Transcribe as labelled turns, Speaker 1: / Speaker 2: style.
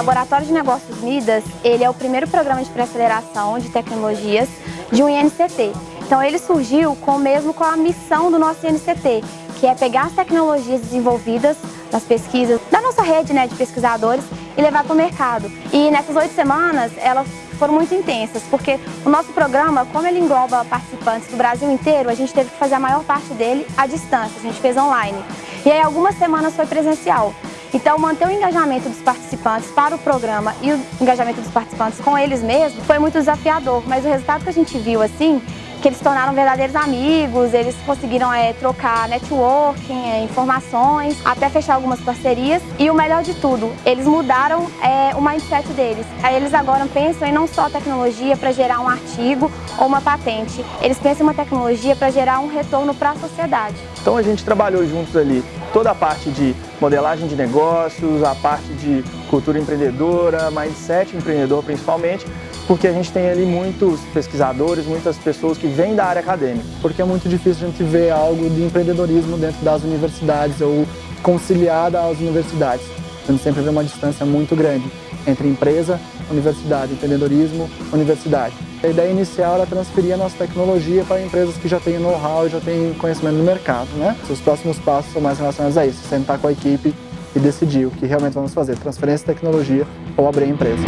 Speaker 1: Laboratório de Negócios Midas, ele é o primeiro programa de pré-aceleração de tecnologias de um INCT. Então ele surgiu com mesmo com a missão do nosso INCT, que é pegar as tecnologias desenvolvidas nas pesquisas da nossa rede né, de pesquisadores e levar para o mercado. E nessas oito semanas, elas foram muito intensas, porque o nosso programa, como ele engloba participantes do Brasil inteiro, a gente teve que fazer a maior parte dele à distância, a gente fez online. E aí algumas semanas foi presencial. Então, manter o engajamento dos participantes para o programa e o engajamento dos participantes com eles mesmos foi muito desafiador, mas o resultado que a gente viu, assim, que eles se tornaram verdadeiros amigos, eles conseguiram é, trocar networking, é, informações, até fechar algumas parcerias. E o melhor de tudo, eles mudaram é, o mindset deles. Eles agora pensam em não só tecnologia para gerar um artigo ou uma patente, eles pensam em uma tecnologia para gerar um retorno para a sociedade.
Speaker 2: Então a gente trabalhou juntos ali toda a parte de modelagem de negócios, a parte de cultura empreendedora, mindset empreendedor principalmente, porque a gente tem ali muitos pesquisadores, muitas pessoas que vêm da área acadêmica.
Speaker 3: Porque é muito difícil a gente ver algo de empreendedorismo dentro das universidades ou conciliada às universidades. A sempre vê uma distância muito grande entre empresa, universidade, empreendedorismo, universidade. A ideia inicial era transferir a nossa tecnologia para empresas que já têm know-how já têm conhecimento no mercado. Né? Os próximos passos são mais relacionados a isso, sentar com a equipe e decidir o que realmente vamos fazer, transferência de tecnologia ou abrir a empresa.